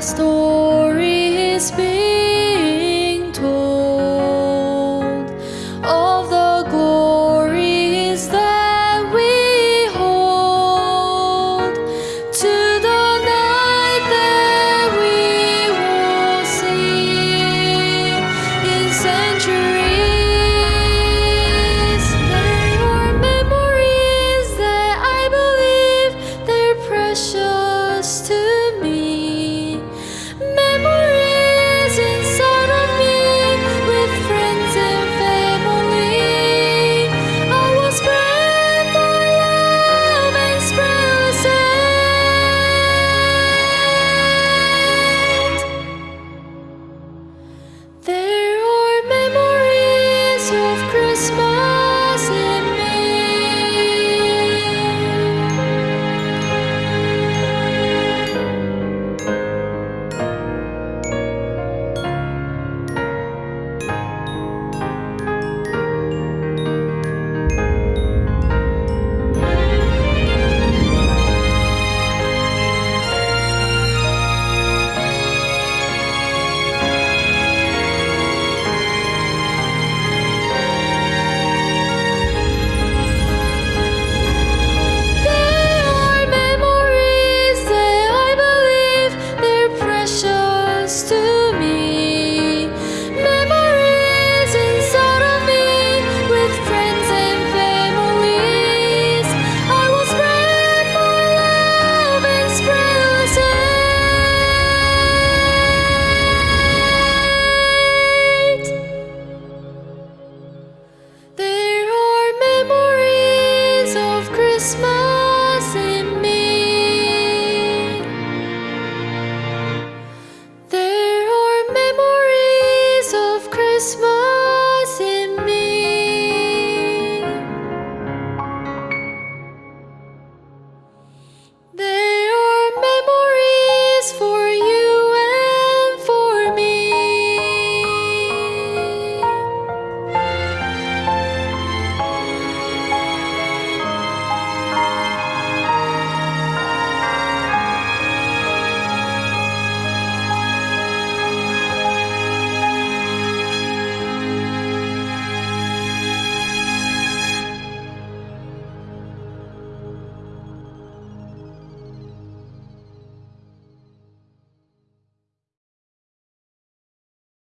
story is big. Christmas.